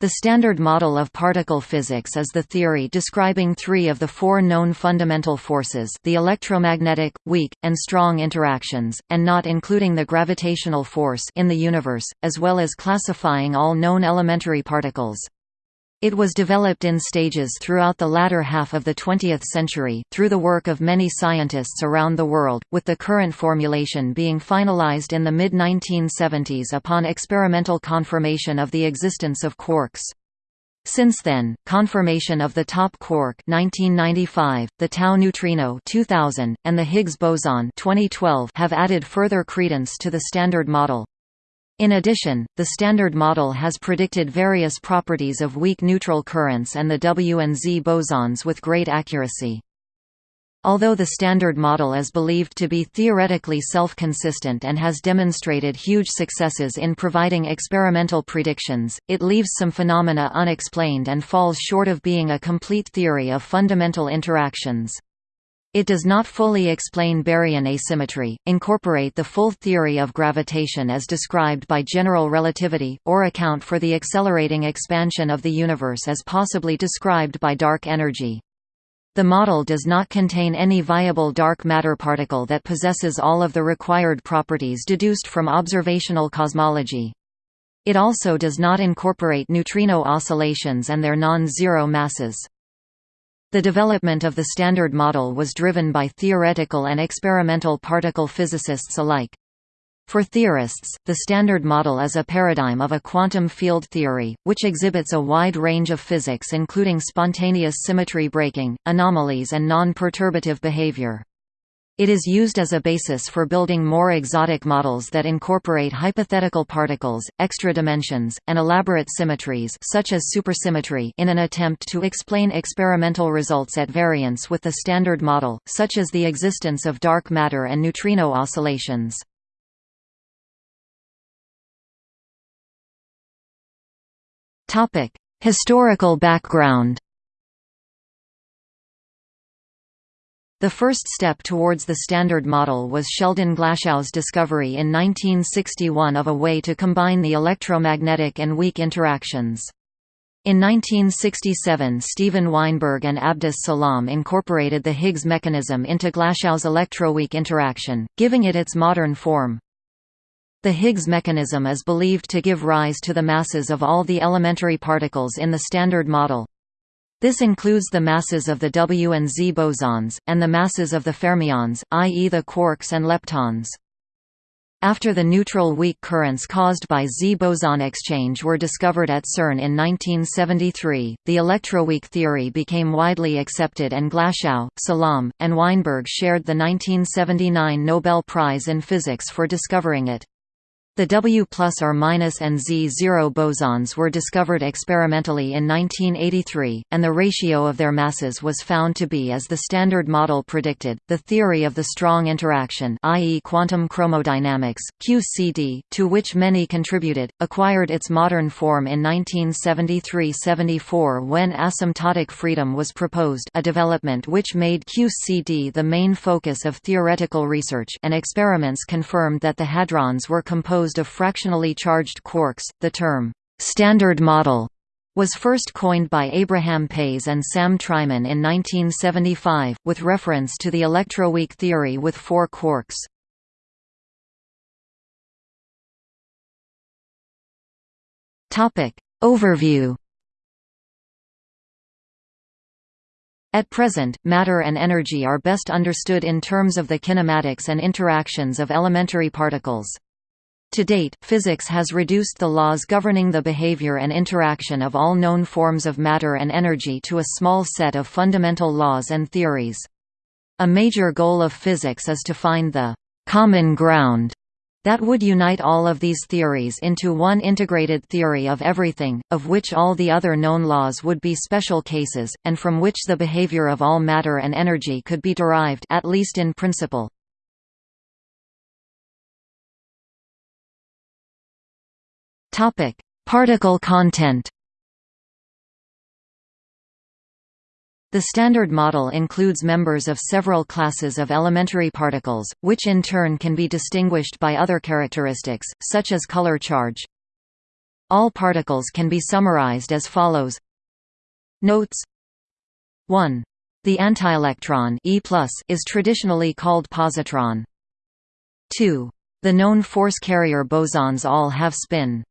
The Standard Model of particle physics is the theory describing three of the four known fundamental forces the electromagnetic, weak, and strong interactions, and not including the gravitational force in the universe, as well as classifying all known elementary particles. It was developed in stages throughout the latter half of the 20th century, through the work of many scientists around the world, with the current formulation being finalized in the mid-1970s upon experimental confirmation of the existence of quarks. Since then, confirmation of the top quark 1995, the tau neutrino 2000, and the Higgs boson 2012 have added further credence to the Standard Model. In addition, the Standard Model has predicted various properties of weak neutral currents and the W and Z bosons with great accuracy. Although the Standard Model is believed to be theoretically self-consistent and has demonstrated huge successes in providing experimental predictions, it leaves some phenomena unexplained and falls short of being a complete theory of fundamental interactions. It does not fully explain baryon asymmetry, incorporate the full theory of gravitation as described by general relativity, or account for the accelerating expansion of the universe as possibly described by dark energy. The model does not contain any viable dark matter particle that possesses all of the required properties deduced from observational cosmology. It also does not incorporate neutrino oscillations and their non-zero masses. The development of the Standard Model was driven by theoretical and experimental particle physicists alike. For theorists, the Standard Model is a paradigm of a quantum field theory, which exhibits a wide range of physics including spontaneous symmetry breaking, anomalies and non-perturbative behavior. It is used as a basis for building more exotic models that incorporate hypothetical particles, extra dimensions, and elaborate symmetries such as supersymmetry in an attempt to explain experimental results at variance with the Standard Model, such as the existence of dark matter and neutrino oscillations. Historical background The first step towards the Standard Model was Sheldon Glashow's discovery in 1961 of a way to combine the electromagnetic and weak interactions. In 1967 Steven Weinberg and Abdus Salam incorporated the Higgs mechanism into Glashow's electroweak interaction, giving it its modern form. The Higgs mechanism is believed to give rise to the masses of all the elementary particles in the Standard Model. This includes the masses of the W and Z bosons, and the masses of the fermions, i.e. the quarks and leptons. After the neutral weak currents caused by Z boson exchange were discovered at CERN in 1973, the electroweak theory became widely accepted and Glashow, Salam, and Weinberg shared the 1979 Nobel Prize in Physics for discovering it. The W plus or minus and Z0 bosons were discovered experimentally in 1983, and the ratio of their masses was found to be as the Standard Model predicted. The theory of the strong interaction, i.e., quantum chromodynamics (QCD), to which many contributed, acquired its modern form in 1973-74 when asymptotic freedom was proposed, a development which made QCD the main focus of theoretical research, and experiments confirmed that the hadrons were composed composed of fractionally charged quarks. The term, Standard Model, was first coined by Abraham Pais and Sam Treiman in 1975, with reference to the electroweak theory with four quarks. Overview At present, matter and energy are best understood in terms of the kinematics and interactions of elementary particles. To date, physics has reduced the laws governing the behavior and interaction of all known forms of matter and energy to a small set of fundamental laws and theories. A major goal of physics is to find the «common ground» that would unite all of these theories into one integrated theory of everything, of which all the other known laws would be special cases, and from which the behavior of all matter and energy could be derived at least in principle. Topic: Particle content. The Standard Model includes members of several classes of elementary particles, which in turn can be distinguished by other characteristics, such as color charge. All particles can be summarized as follows Notes 1. The antielectron e is traditionally called positron. 2. The known force carrier bosons all have spin.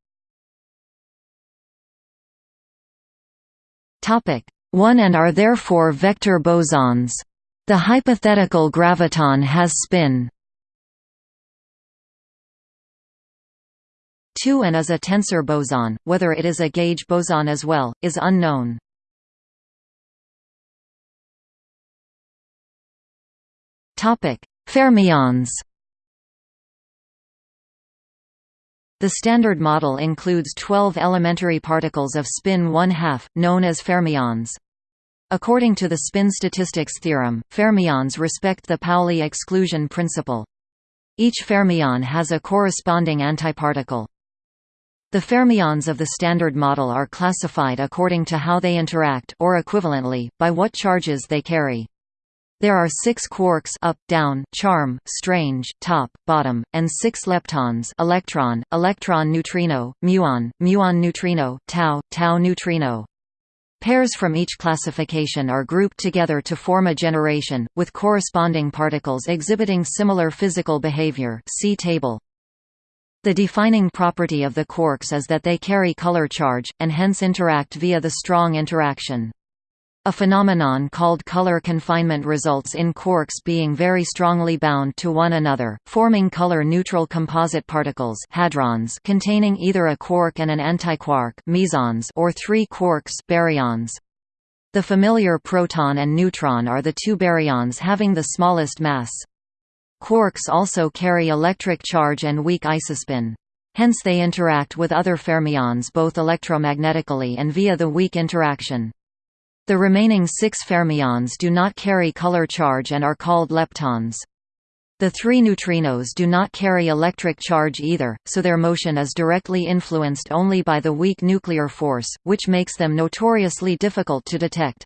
1 and are therefore vector bosons. The hypothetical graviton has spin 2 and is a tensor boson, whether it is a gauge boson as well, is unknown. Fermions The Standard Model includes 12 elementary particles of spin 1 2 known as fermions. According to the spin statistics theorem, fermions respect the Pauli exclusion principle. Each fermion has a corresponding antiparticle. The fermions of the Standard Model are classified according to how they interact or equivalently, by what charges they carry. There are six quarks up, down, charm, strange, top, bottom, and six leptons electron, electron neutrino, muon, muon neutrino, tau, tau neutrino. Pairs from each classification are grouped together to form a generation, with corresponding particles exhibiting similar physical behavior see table. The defining property of the quarks is that they carry color charge, and hence interact via the strong interaction. A phenomenon called color confinement results in quarks being very strongly bound to one another, forming color-neutral composite particles hadrons containing either a quark and an antiquark mesons or three quarks baryons. The familiar proton and neutron are the two baryons having the smallest mass. Quarks also carry electric charge and weak isospin. Hence they interact with other fermions both electromagnetically and via the weak interaction. The remaining six fermions do not carry color charge and are called leptons. The three neutrinos do not carry electric charge either, so their motion is directly influenced only by the weak nuclear force, which makes them notoriously difficult to detect.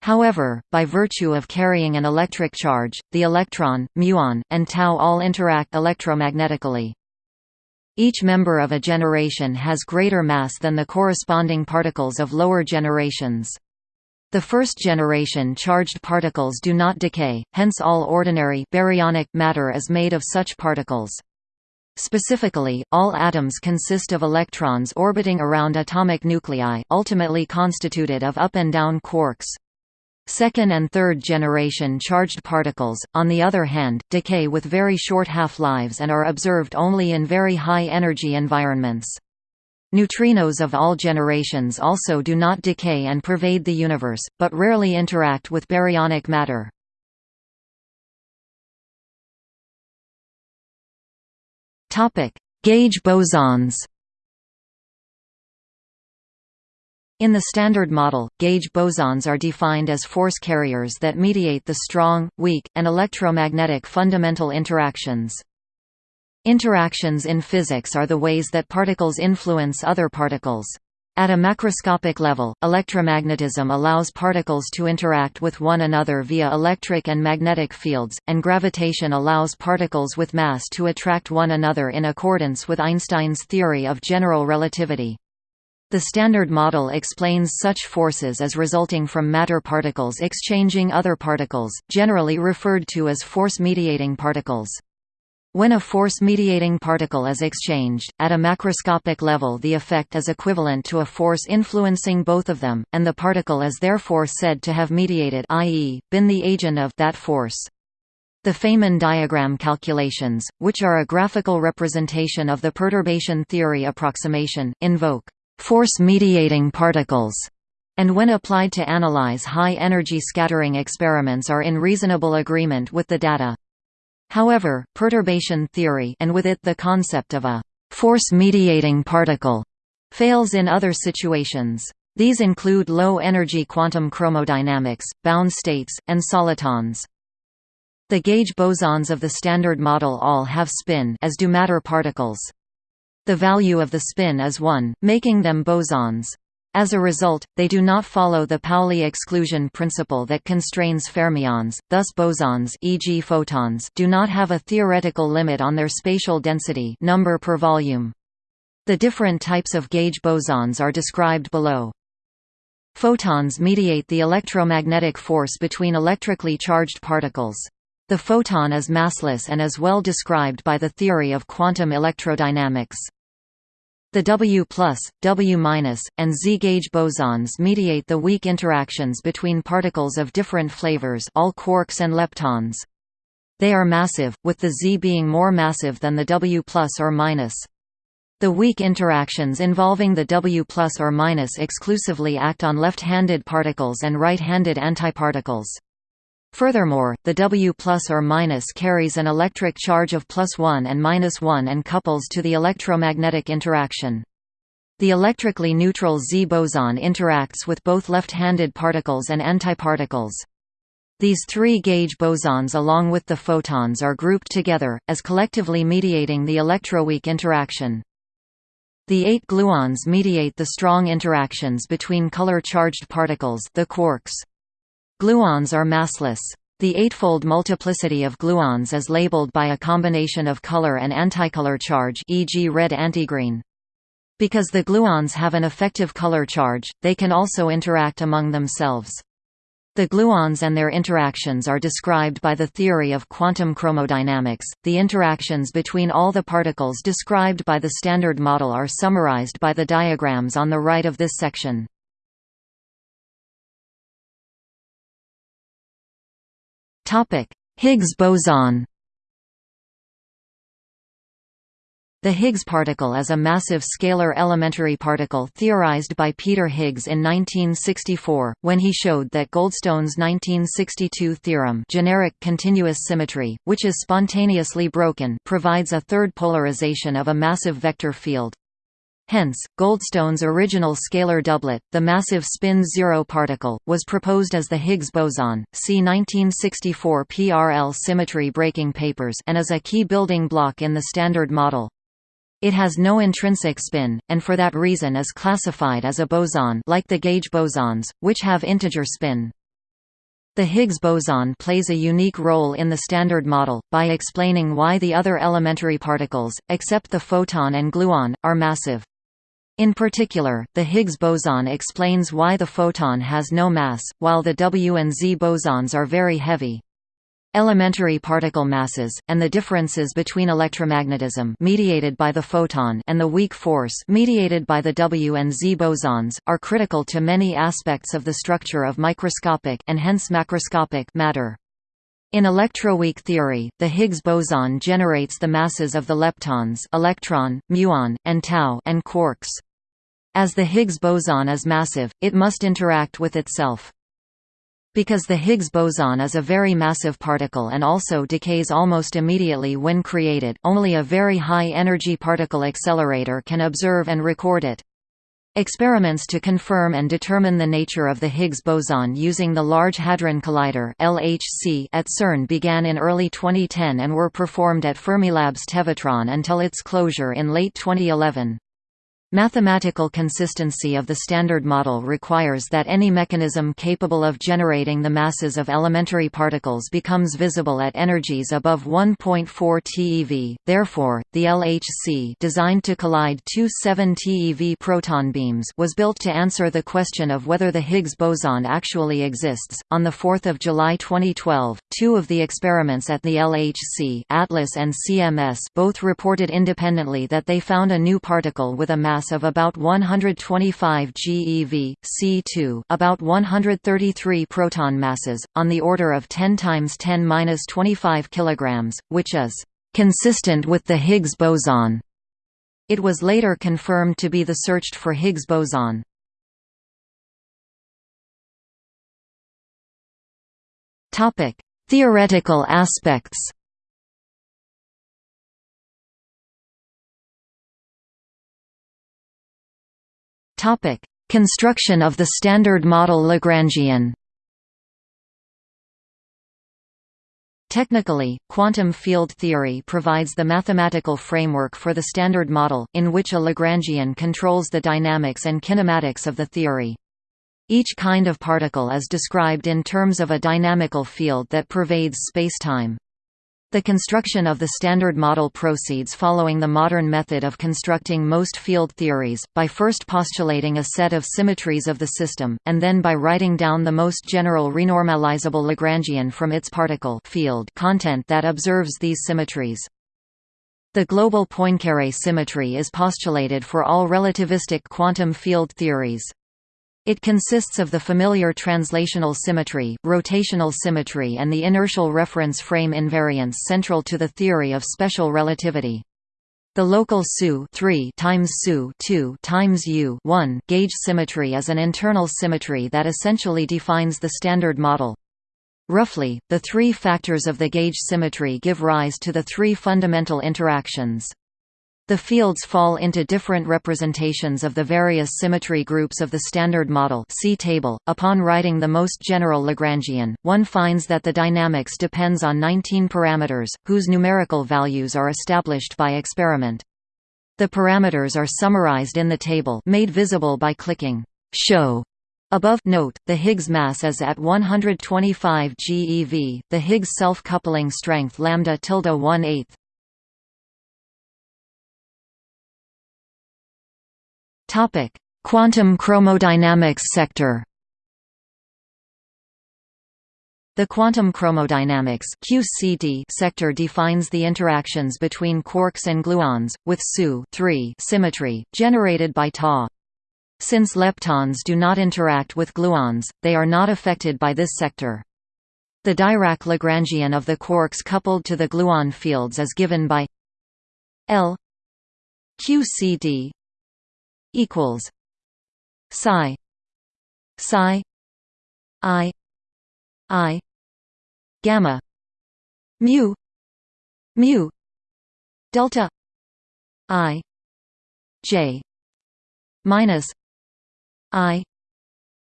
However, by virtue of carrying an electric charge, the electron, muon, and tau all interact electromagnetically. Each member of a generation has greater mass than the corresponding particles of lower generations. The first generation charged particles do not decay, hence all ordinary baryonic matter is made of such particles. Specifically, all atoms consist of electrons orbiting around atomic nuclei ultimately constituted of up and down quarks. Second and third generation charged particles, on the other hand, decay with very short half-lives and are observed only in very high-energy environments. Neutrinos of all generations also do not decay and pervade the universe, but rarely interact with baryonic matter. Gauge bosons In the Standard Model, gauge bosons are defined as force carriers that mediate the strong, weak, and electromagnetic fundamental interactions. Interactions in physics are the ways that particles influence other particles. At a macroscopic level, electromagnetism allows particles to interact with one another via electric and magnetic fields, and gravitation allows particles with mass to attract one another in accordance with Einstein's theory of general relativity. The Standard Model explains such forces as resulting from matter particles exchanging other particles, generally referred to as force-mediating particles. When a force-mediating particle is exchanged, at a macroscopic level the effect is equivalent to a force influencing both of them, and the particle is therefore said to have mediated i.e., been the agent of that force. The Feynman diagram calculations, which are a graphical representation of the perturbation theory approximation, invoke force-mediating particles and when applied to analyze high-energy scattering experiments are in reasonable agreement with the data. However, perturbation theory and with it the concept of a force-mediating particle fails in other situations. These include low-energy quantum chromodynamics, bound states, and solitons. The gauge bosons of the Standard Model all have spin as do matter particles. The value of the spin is 1, making them bosons. As a result, they do not follow the Pauli exclusion principle that constrains fermions, thus bosons e.g. photons do not have a theoretical limit on their spatial density number per volume. The different types of gauge bosons are described below. Photons mediate the electromagnetic force between electrically charged particles. The photon is massless and is well described by the theory of quantum electrodynamics. The W+, W-, and Z-gauge bosons mediate the weak interactions between particles of different flavors all quarks and leptons. They are massive, with the Z being more massive than the W or minus. The weak interactions involving the W plus or minus exclusively act on left-handed particles and right-handed antiparticles. Furthermore, the W plus or minus carries an electric charge of plus 1 and minus 1 and couples to the electromagnetic interaction. The electrically neutral Z boson interacts with both left-handed particles and antiparticles. These three gauge bosons along with the photons are grouped together, as collectively mediating the electroweak interaction. The eight gluons mediate the strong interactions between color-charged particles the quarks. Gluons are massless. The eightfold multiplicity of gluons is labeled by a combination of color and anticolor charge e.g. red antigreen. Because the gluons have an effective color charge, they can also interact among themselves. The gluons and their interactions are described by the theory of quantum chromodynamics. The interactions between all the particles described by the Standard Model are summarized by the diagrams on the right of this section. Topic: Higgs boson. The Higgs particle is a massive scalar elementary particle theorized by Peter Higgs in 1964, when he showed that Goldstone's 1962 theorem generic continuous symmetry, which is spontaneously broken provides a third polarization of a massive vector field. Hence, Goldstone's original scalar doublet, the massive spin-zero particle, was proposed as the Higgs boson. See 1964 PRL symmetry breaking papers and is a key building block in the Standard Model. It has no intrinsic spin, and for that reason is classified as a boson like the gauge bosons, which have integer spin. The Higgs boson plays a unique role in the Standard Model, by explaining why the other elementary particles, except the photon and gluon, are massive. In particular, the Higgs boson explains why the photon has no mass, while the W and Z bosons are very heavy. Elementary particle masses, and the differences between electromagnetism mediated by the photon and the weak force mediated by the W and Z bosons, are critical to many aspects of the structure of microscopic and hence macroscopic matter. In electroweak theory, the Higgs boson generates the masses of the leptons electron, muon, and tau and quarks. As the Higgs boson is massive, it must interact with itself. Because the Higgs boson is a very massive particle and also decays almost immediately when created, only a very high-energy particle accelerator can observe and record it. Experiments to confirm and determine the nature of the Higgs boson using the Large Hadron Collider (LHC) at CERN began in early 2010 and were performed at Fermilab's Tevatron until its closure in late 2011. Mathematical consistency of the Standard Model requires that any mechanism capable of generating the masses of elementary particles becomes visible at energies above 1.4 TeV. Therefore, the LHC designed to collide two 7 TeV proton beams was built to answer the question of whether the Higgs boson actually exists. On the 4th of July 2012, two of the experiments at the LHC, Atlas and CMS, both reported independently that they found a new particle with a mass mass of about 125 GeV, C2 about 133 proton masses, on the order of 10 times 10^-25 kg, which is consistent with the Higgs boson. It was later confirmed to be the searched for Higgs boson. Topic: Theoretical aspects. Topic: Construction of the Standard Model Lagrangian. Technically, quantum field theory provides the mathematical framework for the Standard Model, in which a Lagrangian controls the dynamics and kinematics of the theory. Each kind of particle is described in terms of a dynamical field that pervades spacetime. The construction of the Standard Model proceeds following the modern method of constructing most field theories, by first postulating a set of symmetries of the system, and then by writing down the most general renormalizable Lagrangian from its particle field content that observes these symmetries. The global Poincare symmetry is postulated for all relativistic quantum field theories. It consists of the familiar translational symmetry, rotational symmetry and the inertial reference frame invariance central to the theory of special relativity. The local SU 3 times SU 2 times U 1 gauge symmetry is an internal symmetry that essentially defines the standard model. Roughly, the three factors of the gauge symmetry give rise to the three fundamental interactions. The fields fall into different representations of the various symmetry groups of the Standard Model see table. .Upon writing the most general Lagrangian, one finds that the dynamics depends on 19 parameters, whose numerical values are established by experiment. The parameters are summarized in the table made visible by clicking «Show» Above note, the Higgs mass is at 125 GeV, the Higgs self-coupling strength lambda tilde 1 Topic: Quantum chromodynamics sector. The quantum chromodynamics (QCD) sector defines the interactions between quarks and gluons with SU symmetry generated by Ta. Since leptons do not interact with gluons, they are not affected by this sector. The Dirac Lagrangian of the quarks coupled to the gluon fields is given by L QCD equals psi psi i i gamma mu mu delta i j minus i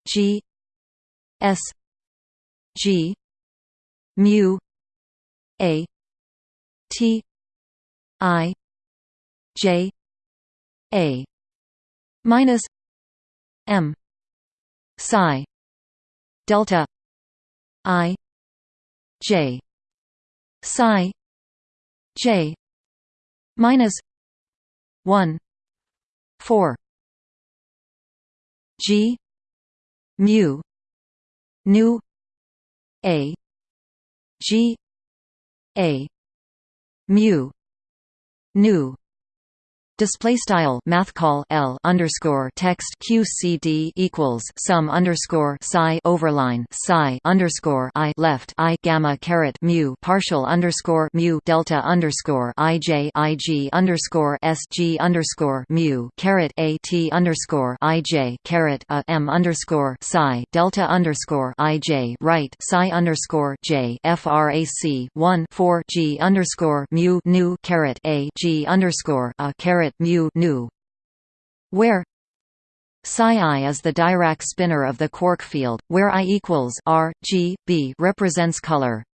g s g mu a t i j a minus m psi delta i j psi j minus 1 4 g mu nu a g a mu nu Display style math call L underscore text QCD equals sum underscore psi overline psi underscore I left I gamma caret mu partial underscore mu delta underscore IJ IG underscore SG underscore mu caret A T underscore IJ caret A M underscore psi delta underscore IJ right psi underscore J FRAC one four G underscore mu nu caret A G underscore A caret mu nu, where psi i is the Dirac spinor of the quark field, where i equals r, g, b represents color.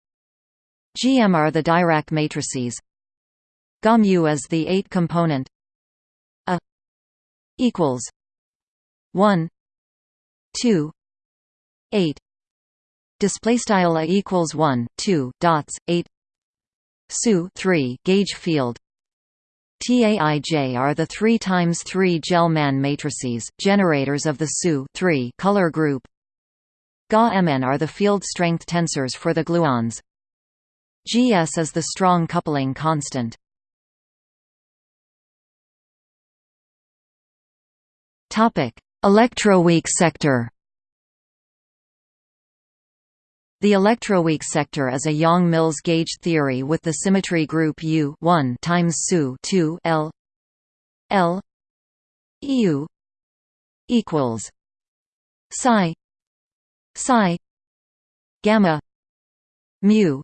Gm are the Dirac matrices. Ga mu is the eight-component a equals one, two, eight. Display style a equals one, two dots eight. Su three gauge field TAIJ are the 3 times 3 Gell-Mann matrices, generators of the SU color group. Ga-Mn are the field strength tensors for the gluons. GS is the strong coupling constant. Topic: Electroweak sector. The electroweak sector is a Yang-Mills gauge theory with the symmetry group U 1 times SU 2 L L EU equals psi psi gamma mu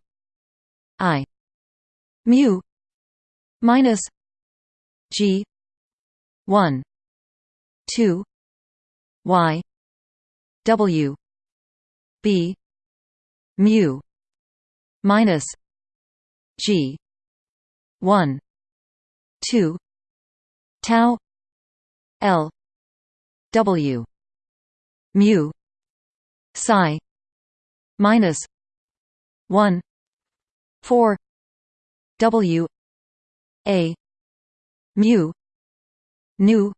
i mu minus g 1 2 y w b mu minus g 1 2 tau l w mu psi minus 1 4 W A mu nu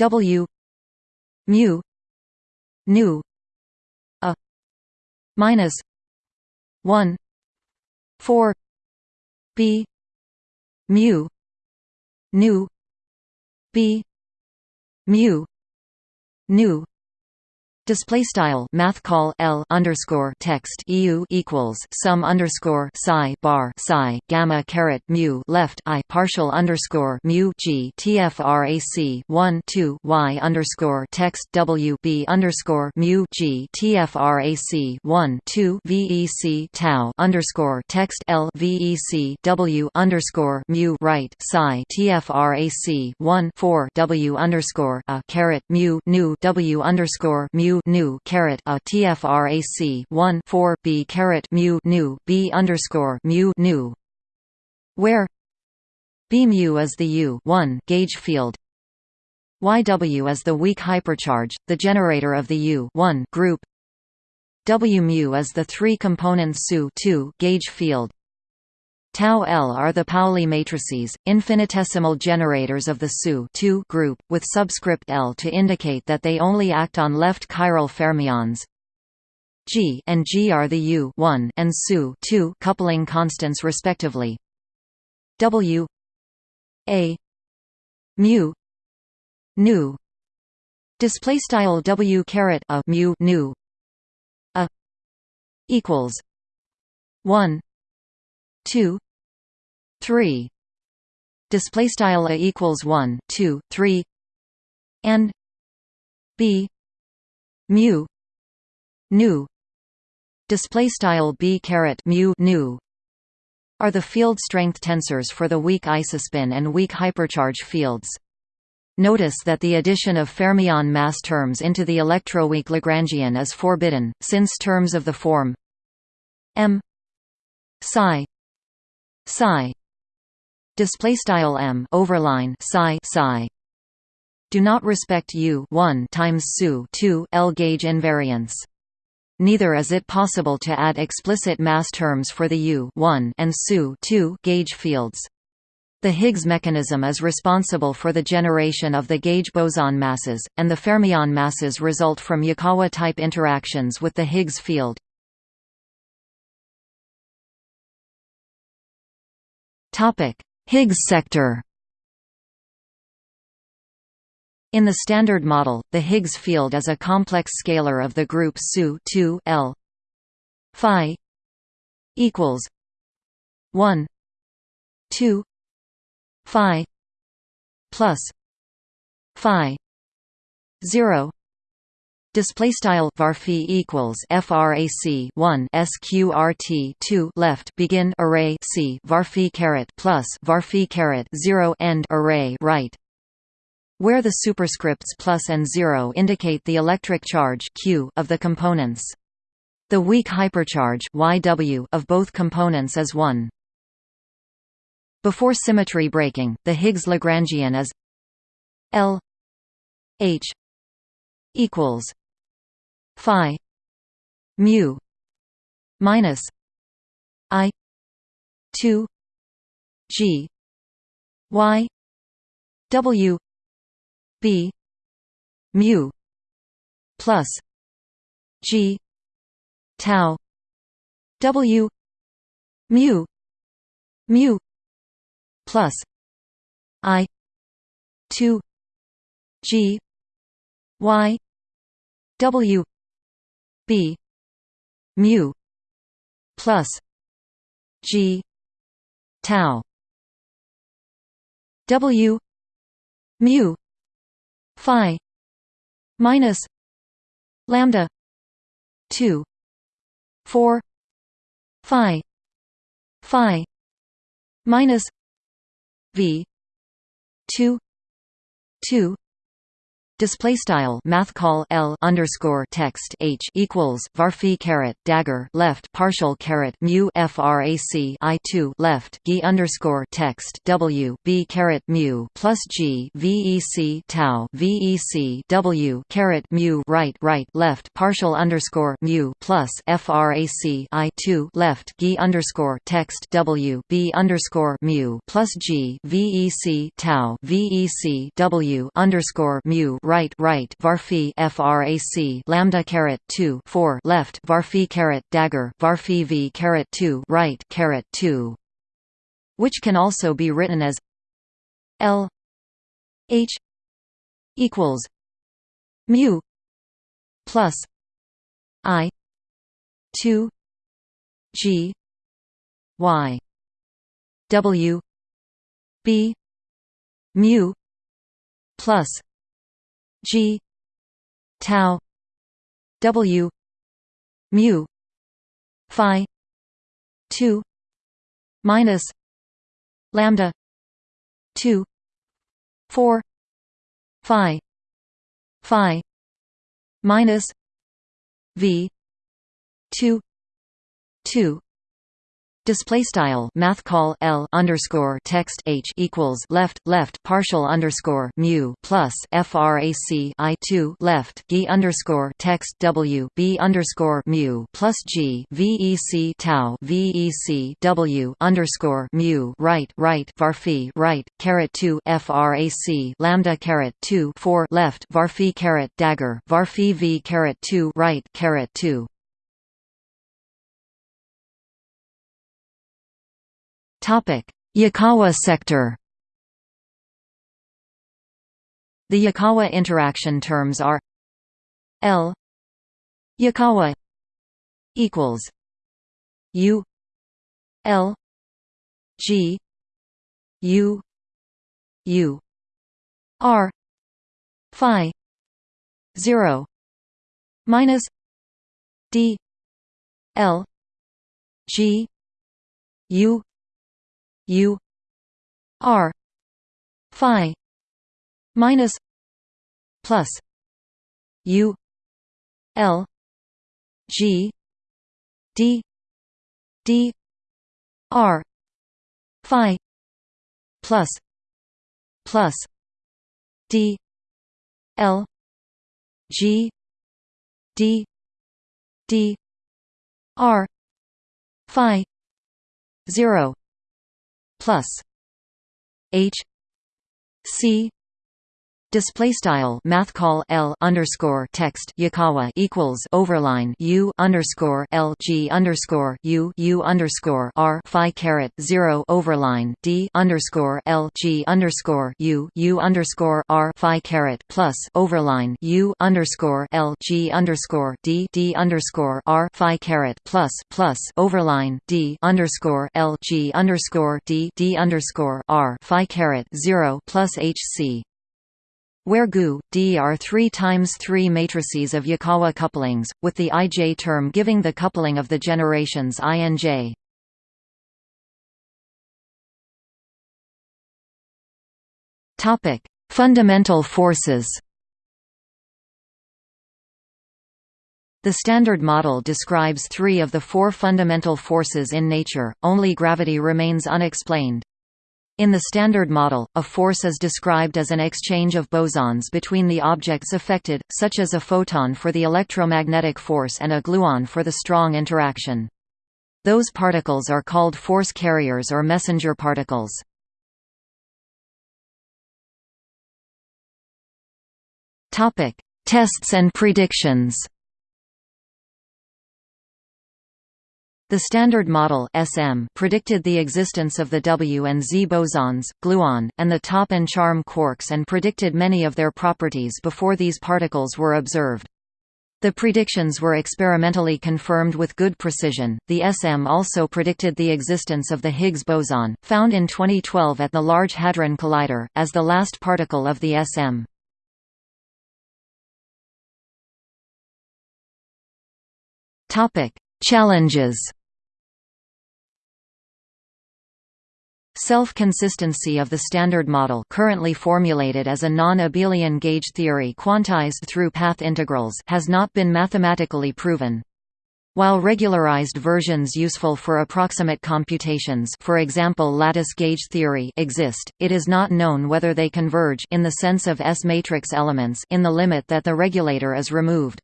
W mu nu minus 1 4 b mu nu b mu nu Display style math call L underscore text EU equals sum underscore psi bar psi gamma caret mu left I partial underscore mu G TFRAC one two Y underscore text W B underscore mu G TFRAC one two VEC tau underscore text L VEC W underscore mu right psi TFRAC one four W underscore a caret mu nu W underscore mu nu caret a tfrac 1 4 b caret mu nu b underscore mu nu, where b mu is the u 1 gauge field. YW is the weak hypercharge, the generator of the U 1 group. W mu is the three-component SU 2 gauge field. Tau L are the Pauli matrices, infinitesimal generators of the SU group, with subscript L to indicate that they only act on left chiral fermions. G and G are the U and SU coupling constants respectively. W A mu nu display style W caret a mu nu a equals 1 2 3 display style a equals 1 2 3 and b mu nu display style b caret mu nu are the field strength tensors for the weak isospin and weak hypercharge fields. Notice that the addition of fermion mass terms into the electroweak Lagrangian is forbidden, since terms of the form m psi psi display style m overline psi psi do not respect u 1 times su 2 L gauge invariance. Neither is it possible to add explicit mass terms for the u 1 and su 2 gauge fields. The Higgs mechanism is responsible for the generation of the gauge boson masses, and the fermion masses result from Yukawa-type interactions with the Higgs field. Higgs sector. In the Standard Model, the Higgs field is a complex scalar of the group SU 2 L phi equals 1 2 phi plus phi 0 Display style varphi equals frac 1 sqrt 2 left begin array c varphi caret plus varphi caret 0 end array right where the superscripts plus and 0 indicate the electric charge q of the components. The weak hypercharge YW of both components is 1. Before symmetry breaking, the Higgs Lagrangian is L H equals phi mu minus i 2 g y w b mu plus g tau w mu mu plus i 2 g y w b. Mu plus g tau w mu phi minus lambda 2 4 phi phi minus v 2 2 Display style math call L underscore text H equals varphi caret dagger left partial caret mu frac I two left G underscore text W B caret mu plus G VEC tau VEC W caret mu right right left partial underscore mu plus frac I two left G underscore text W B underscore mu plus G VEC tau VEC W underscore mu right right varphi frac lambda caret 2 4 left varphi caret dagger varphi v caret 2 right caret 2 which can also be written as L H equals mu plus I 2 G Y W B mu plus G tau W mu phi two minus lambda two four phi phi minus V two two Display style math call L underscore text H equals left left partial underscore mu plus frac I two left G underscore text W B underscore mu plus G VEC tau VEC W underscore mu right right varphi right caret two frac lambda caret two four left varphi caret dagger varphi V caret two right caret two Yukawa sector. The Yukawa interaction terms are L Yukawa equals U L G U U R Phi zero minus D L G U U R Phi minus plus U L G D D R Phi plus plus D L G D D R Phi zero plus H C Display style math call L underscore text Yukawa equals overline U underscore L G underscore U U underscore R Phi caret zero overline D underscore L G underscore U U underscore R Phi caret plus overline U underscore L G underscore D D underscore R Phi caret plus plus overline D underscore L G underscore D D underscore R Phi caret zero plus H C where GU, D are 3 times 3 matrices of Yukawa couplings, with the ij term giving the coupling of the generations INJ. Fundamental forces. The Standard Model describes three of the four fundamental forces in nature, only gravity remains unexplained. In the Standard Model, a force is described as an exchange of bosons between the objects affected, such as a photon for the electromagnetic force and a gluon for the strong interaction. Those particles are called force carriers or messenger particles. Tests and predictions The Standard Model SM predicted the existence of the W and Z bosons, gluon, and the top and charm quarks and predicted many of their properties before these particles were observed. The predictions were experimentally confirmed with good precision. The SM also predicted the existence of the Higgs boson, found in 2012 at the Large Hadron Collider, as the last particle of the SM. Topic: Challenges Self-consistency of the Standard Model currently formulated as a non-abelian gauge theory quantized through path integrals has not been mathematically proven. While regularized versions useful for approximate computations for example lattice gauge theory exist, it is not known whether they converge in the sense of S-matrix elements in the limit that the regulator is removed.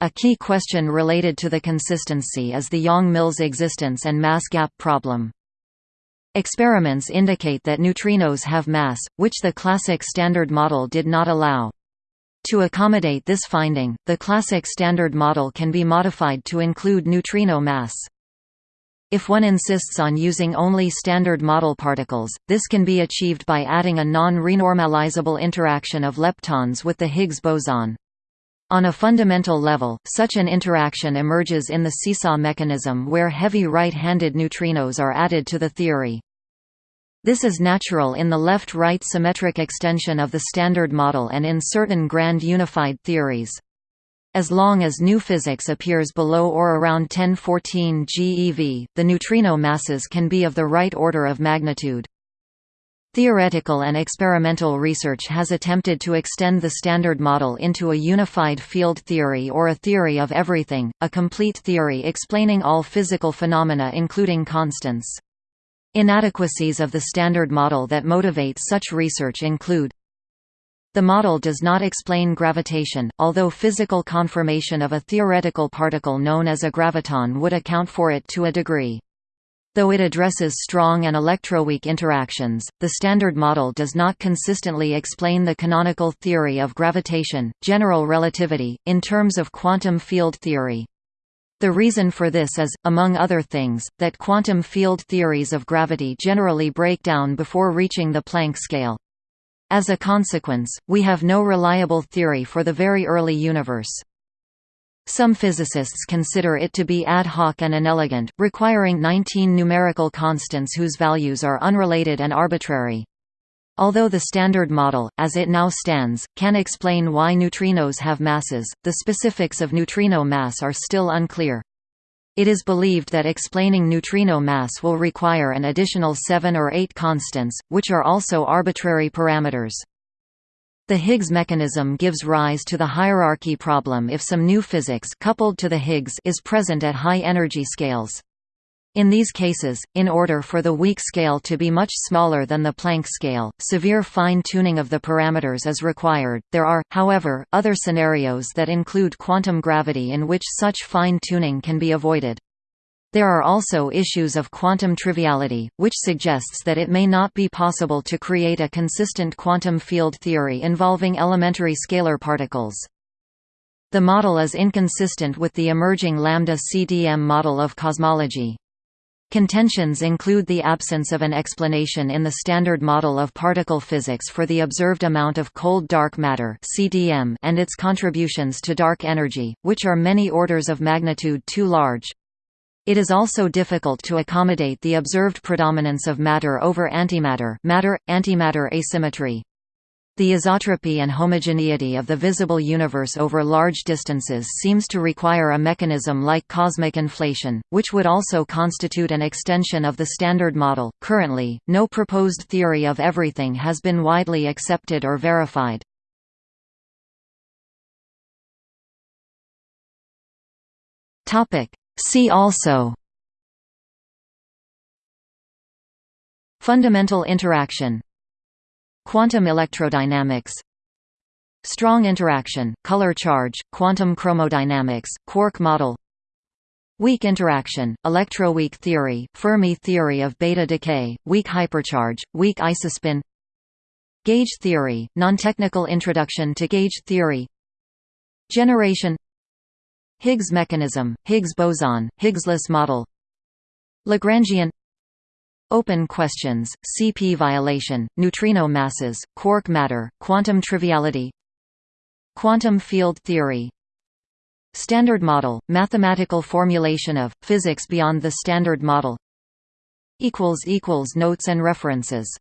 A key question related to the consistency is the Yang-Mills existence and mass gap problem. Experiments indicate that neutrinos have mass, which the classic Standard Model did not allow. To accommodate this finding, the classic Standard Model can be modified to include neutrino mass. If one insists on using only Standard Model particles, this can be achieved by adding a non-renormalizable interaction of leptons with the Higgs boson. On a fundamental level, such an interaction emerges in the seesaw mechanism where heavy right-handed neutrinos are added to the theory. This is natural in the left-right symmetric extension of the Standard Model and in certain grand unified theories. As long as new physics appears below or around 1014 GeV, the neutrino masses can be of the right order of magnitude. Theoretical and experimental research has attempted to extend the Standard Model into a unified field theory or a theory of everything, a complete theory explaining all physical phenomena including constants. Inadequacies of the Standard Model that motivate such research include the model does not explain gravitation, although physical confirmation of a theoretical particle known as a graviton would account for it to a degree. Though it addresses strong and electroweak interactions, the Standard Model does not consistently explain the canonical theory of gravitation, general relativity, in terms of quantum field theory. The reason for this is, among other things, that quantum field theories of gravity generally break down before reaching the Planck scale. As a consequence, we have no reliable theory for the very early universe. Some physicists consider it to be ad hoc and inelegant, requiring 19 numerical constants whose values are unrelated and arbitrary. Although the Standard Model, as it now stands, can explain why neutrinos have masses, the specifics of neutrino mass are still unclear. It is believed that explaining neutrino mass will require an additional seven or eight constants, which are also arbitrary parameters. The Higgs mechanism gives rise to the hierarchy problem if some new physics coupled to the Higgs is present at high energy scales. In these cases, in order for the weak scale to be much smaller than the Planck scale, severe fine-tuning of the parameters is required. There are, however, other scenarios that include quantum gravity in which such fine-tuning can be avoided. There are also issues of quantum triviality, which suggests that it may not be possible to create a consistent quantum field theory involving elementary scalar particles. The model is inconsistent with the emerging lambda CDM model of cosmology. Contentions include the absence of an explanation in the Standard Model of particle physics for the observed amount of cold dark matter (CDM) and its contributions to dark energy, which are many orders of magnitude too large. It is also difficult to accommodate the observed predominance of matter over antimatter matter-antimatter asymmetry. The isotropy and homogeneity of the visible universe over large distances seems to require a mechanism like cosmic inflation, which would also constitute an extension of the Standard Model. Currently, no proposed theory of everything has been widely accepted or verified. Topic: See also Fundamental interaction. Quantum electrodynamics. Strong interaction, color charge, quantum chromodynamics, quark model. Weak interaction, electroweak theory, Fermi theory of beta decay, weak hypercharge, weak isospin. Gauge theory, non-technical introduction to gauge theory. Generation Higgs mechanism, Higgs boson, Higgsless model. Lagrangian. Open questions, CP violation, neutrino masses, quark matter, quantum triviality. Quantum field theory. Standard model, mathematical formulation of, physics beyond the Standard model. Notes and references